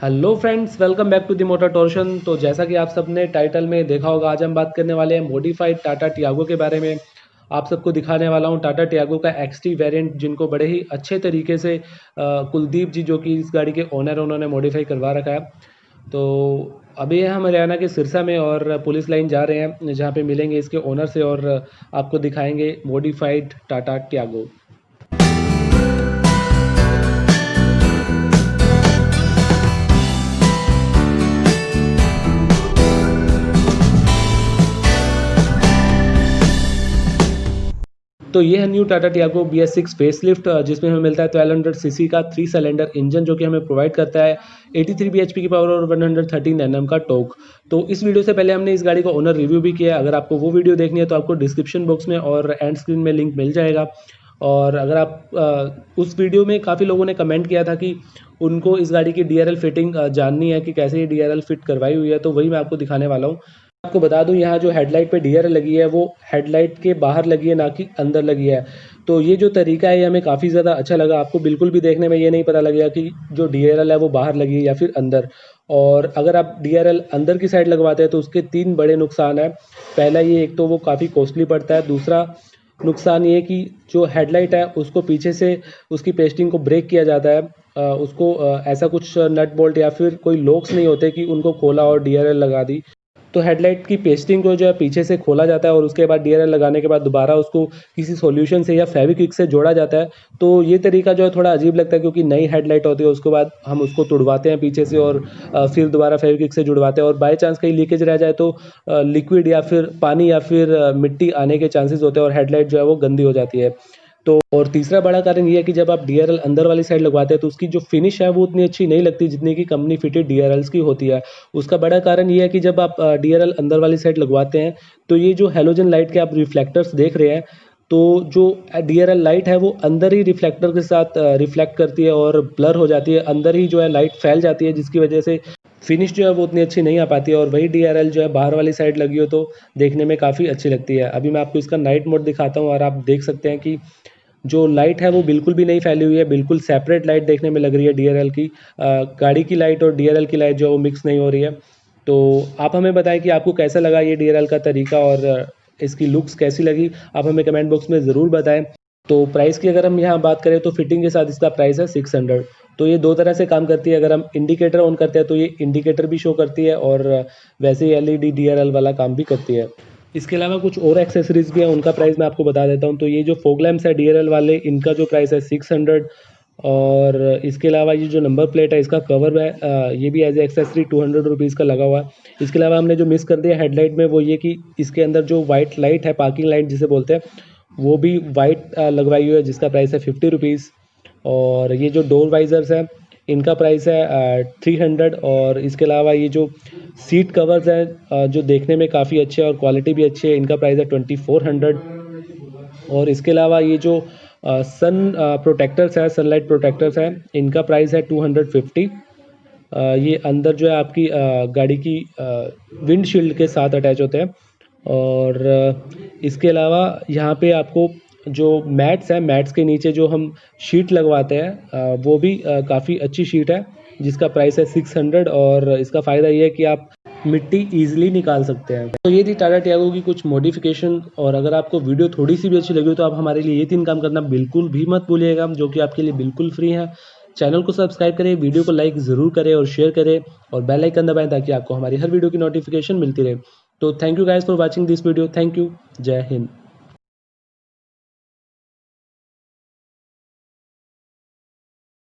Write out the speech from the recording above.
Hello friends welcome back to the motor torsion तो जैसा कि आप सबने टाइटल में देखा होगा, आज हम बात करने वाले हैं मॉडिफाइड टाटा टियागो के बारे में। आप सबको दिखाने वाला हूँ टाटा टियागो का एक्स टी वेरियंट जिनको बड़े ही अच्छे तरीके से कुलदीप जी, जो कि इस गाड़ी के ओनर उन्होंने मॉडिफाई करवा रखा है। तो अभी हम हरियाणा के सिरसा में और पुलिस लाइन जा रहे हैं, जहाँ पर मिलेंगे इसके ओनर से और आपको दिखाएँगे मॉडिफाइड टाटा टियागो तो ये है new Tata Tiago B S six facelift जिसमें हमें मिलता है ट्वेल्व हंड्रेड सी सी का थ्री सिलेंडर इंजन जो कि हमें प्रोवाइड करता है 83 थ्री बी एच पी की पावर और वन हंड्रेड थर्टीन 113 एनएम का टोक तो इस वीडियो से पहले हमने इस गाड़ी का ओनर रिव्यू भी किया अगर आपको वो वीडियो देखनी है तो आपको डिस्क्रिप्शन बॉक्स में और एंड स्क्रीन में लिंक मिल जाएगा। और अगर आप आ, उस वीडियो में काफ़ी लोगों ने कमेंट किया था कि उनको इस गाड़ी की DRL फिटिंग जाननी है कि कैसे ये डी फिट करवाई हुई है तो वही मैं आपको दिखाने वाला हूँ। आपको बता दूँ, यहाँ जो हेडलाइट पे डीआरएल लगी है, वो हेडलाइट के बाहर लगी है, ना कि अंदर लगी है। तो ये जो तरीका है, ये हमें काफ़ी ज़्यादा अच्छा लगा। आपको बिल्कुल भी देखने में ये नहीं पता लगेगा कि जो डीआरएल है, वो बाहर लगी है या फिर अंदर। और अगर आप डीआरएल अंदर की साइड लगवाते हैं तो उसके तीन बड़े नुकसान हैं। पहला ये, एक तो वो काफ़ी कॉस्टली पड़ता है। दूसरा नुकसान ये कि जो हेडलाइट है, उसको पीछे से उसकी पेस्टिंग को ब्रेक किया जाता है। उसको ऐसा कुछ नट बोल्ट या फिर कोई लॉक्स नहीं होते कि उनको खोला और डीआरएल लगा दी। तो हेडलाइट की पेस्टिंग को जो है पीछे से खोला जाता है और उसके बाद डी लगाने के बाद दोबारा उसको किसी सॉल्यूशन से या फेविक्विक से जोड़ा जाता है। तो ये तरीका जो है थोड़ा अजीब लगता है क्योंकि नई हेडलाइट होती है, उसके बाद हम उसको तुड़वाते हैं पीछे से और फिर दोबारा फेविक्विक से जुड़वाते हैं और बाई चांस कहीं लीकेज रह जाए तो लिक्विड या फिर पानी या फिर मिट्टी आने के चांसेस होते हैं और हेडलाइट जो है वो गंदी हो जाती है। तो और तीसरा बड़ा कारण ये है कि जब आप DRL अंदर वाली साइड लगवाते हैं तो उसकी जो फिनिश है, वो उतनी अच्छी नहीं लगती जितनी कि कंपनी फिटेड डी की होती है। उसका बड़ा कारण ये है कि जब आप DRL अंदर वाली साइड लगवाते हैं तो ये जो हेलोजन लाइट के आप रिफ्लेक्टर्स देख रहे हैं तो जो DRL लाइट है, वो अंदर ही रिफ्लेक्टर के साथ रिफ्लेक्ट करती है और ब्लर हो जाती है। अंदर ही जो है लाइट फैल जाती है, जिसकी वजह से फिनिश जो है, वो उतनी अच्छी नहीं आ पाती है। और वही DRL जो है, बाहर वाली साइड लगी हो तो देखने में काफ़ी अच्छी लगती है। अभी मैं आपको इसका नाइट मोड दिखाता हूँ और आप देख सकते हैं कि जो लाइट है वो बिल्कुल भी नहीं फैली हुई है बिल्कुल सेपरेट लाइट देखने में लग रही है डीआरएल की। आ, गाड़ी की लाइट और डीआरएल की लाइट जो वो मिक्स नहीं हो रही है। तो आप हमें बताएँ कि आपको कैसा लगा ये डीआरएल का तरीका और इसकी लुक्स कैसी लगी? आप हमें कमेंट बॉक्स में ज़रूर बताएँ। तो प्राइस की अगर हम यहाँ बात करें तो फिटिंग के साथ इसका प्राइस है सिक्स हंड्रेड तो ये दो तरह से काम करती है। अगर हम इंडिकेटर ऑन करते हैं तो ये इंडिकेटर भी शो करती है और वैसे ही एल ई डी वाला काम भी करती है। इसके अलावा कुछ और एक्सेसरीज भी हैं, उनका प्राइस मैं आपको बता देता हूँ। तो ये जो फोक लैम्प्स है डी वाले, इनका जो प्राइस है सिक्स हंड्रेड और इसके अलावा ये जो नंबर प्लेट है, इसका कवर है ये भी as a accessory two hundred rupees का लगा हुआ है। इसके अलावा हमने जो मिस कर दिया हेडलाइट में, वो ये कि इसके अंदर जो वाइट लाइट है पार्किंग लाइट जिसे बोलते हैं, वो भी वाइट लगवाई हुई है, जिसका प्राइस है फिफ्टी रुपीज़ और ये जो डोर वाइजर्स हैं इनका प्राइस है थ्री हंड्रेड और इसके अलावा ये जो सीट कवर्स हैं जो देखने में काफ़ी अच्छे और क्वालिटी भी अच्छी है, इनका प्राइस है ट्वेंटी फोर हंड्रेड और इसके अलावा ये जो सन प्रोटेक्टर्स है सनलाइट प्रोटेक्टर्स हैं, इनका प्राइस है टू हंड्रेड फिफ्टी ये अंदर जो है आपकी गाड़ी की विंडशील्ड के साथ अटैच होते हैं और इसके अलावा यहाँ पे आपको जो मैट्स हैं, मैट्स के नीचे जो हम शीट लगवाते हैं वो भी काफ़ी अच्छी शीट है, जिसका प्राइस है सिक्स हंड्रेड और इसका फ़ायदा ये है कि आप मिट्टी ईजिली निकाल सकते हैं। तो ये थी टाटा टियागो की कुछ मॉडिफिकेशन और अगर आपको वीडियो थोड़ी सी भी अच्छी लगी हो तो आप हमारे लिए ये तीन काम करना बिल्कुल भी मत भूलिएगा, जो कि आपके लिए बिल्कुल फ्री है। चैनल को सब्सक्राइब करें वीडियो को लाइक ज़रूर करें और शेयर करें और बेल आइकन दबाएँ ताकि आपको हमारी हर वीडियो की नोटिफिकेशन मिलती रहे। तो thank you guys for watching this video thank you जय हिंद।